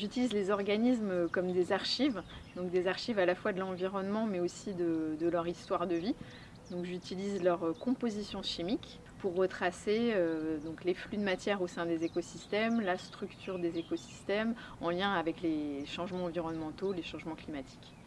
J'utilise les organismes comme des archives, donc des archives à la fois de l'environnement mais aussi de, leur histoire de vie. J'utilise leur composition chimique pour retracer euh, donc les flux de matière au sein des écosystèmes, la structure des écosystèmes en lien avec les changements environnementaux, les changements climatiques.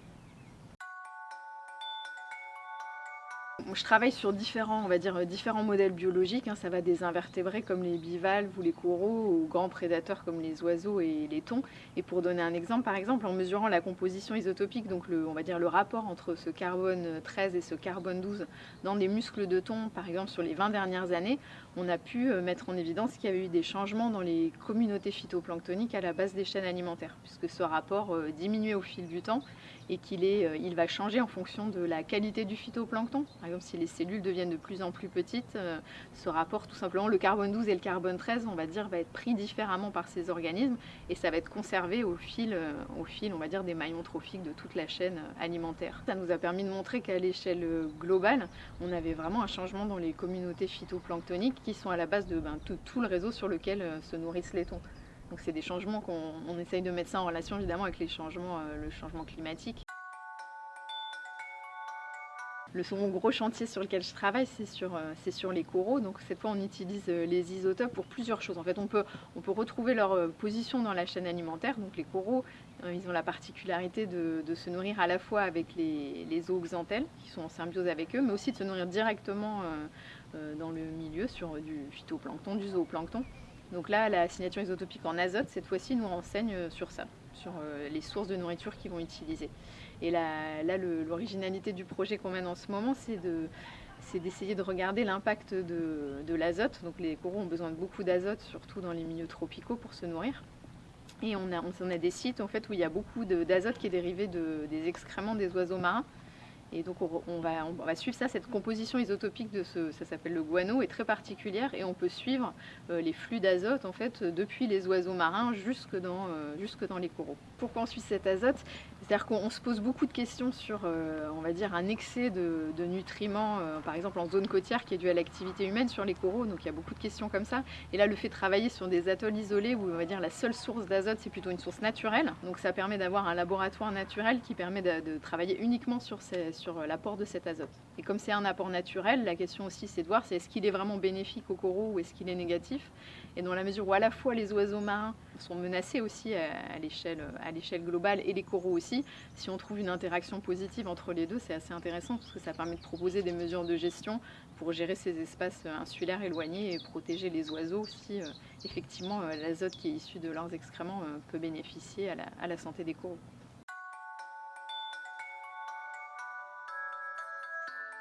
Je travaille sur différents, on va dire, différents modèles biologiques. Hein. Ça va des invertébrés comme les bivalves ou les coraux aux grands prédateurs comme les oiseaux et les thons. Et pour donner un exemple, par exemple, en mesurant la composition isotopique, donc le, on va dire le rapport entre ce carbone 13 et ce carbone 12 dans des muscles de thon, par exemple sur les 20 dernières années, on a pu euh, mettre en évidence qu'il y avait eu des changements dans les communautés phytoplanctoniques à la base des chaînes alimentaires, puisque ce rapport euh, diminuait au fil du temps et qu'il euh, il va changer en fonction de la qualité du phytoplancton. Exemple, si les cellules deviennent de plus en plus petites, euh, ce rapport, tout simplement, le carbone 12 et le carbone 13, on va dire, va être pris différemment par ces organismes et ça va être conservé au fil, euh, on va dire, des maillons trophiques de toute la chaîne alimentaire. Ça nous a permis de montrer qu'à l'échelle globale, on avait vraiment un changement dans les communautés phytoplanctoniques qui sont à la base de ben, tout, le réseau sur lequel se nourrissent les thons. Donc c'est des changements qu'on essaye de mettre ça en relation évidemment avec euh, le changement climatique. Le second gros chantier sur lequel je travaille, c'est sur, euh, les coraux. Donc cette fois, on utilise euh, les isotopes pour plusieurs choses. En fait, on peut, retrouver leur position dans la chaîne alimentaire. Donc les coraux, ils ont la particularité de, se nourrir à la fois avec les, les qui sont en symbiose avec eux, mais aussi de se nourrir directement dans le milieu sur du phytoplancton, du zooplancton. Donc là, la signature isotopique en azote, cette fois-ci, nous renseigne euh, sur ça, sur euh, les sources de nourriture qu'ils vont utiliser. Et là, l'originalité du projet qu'on mène en ce moment, c'est de c'est d'essayer de regarder l'impact de, l'azote. Donc les coraux ont besoin de beaucoup d'azote, surtout dans les milieux tropicaux, pour se nourrir. Et on a, a des sites en fait, où il y a beaucoup d'azote qui est dérivé des excréments des oiseaux marins. Et donc on, va, suivre ça, cette composition isotopique de ce, ça s'appelle le guano, est très particulière et on peut suivre euh, les flux d'azote en fait depuis les oiseaux marins jusque dans, euh, jusque dans les coraux. Pourquoi on suit cet azote? C'est-à-dire qu'on se pose beaucoup de questions sur, euh, on va dire, un excès de, nutriments, par exemple en zone côtière, qui est dû à l'activité humaine sur les coraux. Donc il y a beaucoup de questions comme ça. Et là, le fait de travailler sur des atolls isolés, où on va dire la seule source d'azote, c'est plutôt une source naturelle. Donc ça permet d'avoir un laboratoire naturel qui permet de, travailler uniquement sur, sur l'apport de cet azote. Et comme c'est un apport naturel, la question aussi, c'est de voir est-ce qu'il est vraiment bénéfique aux coraux ou est-ce qu'il est négatif? Et dans la mesure où à la fois les oiseaux marins sont menacés aussi à, l'échelle globale et les coraux aussi, si on trouve une interaction positive entre les deux, c'est assez intéressant parce que ça permet de proposer des mesures de gestion pour gérer ces espaces insulaires éloignés et protéger les oiseaux si euh, effectivement euh, l'azote qui est issu de leurs excréments euh, peut bénéficier à la santé des coraux.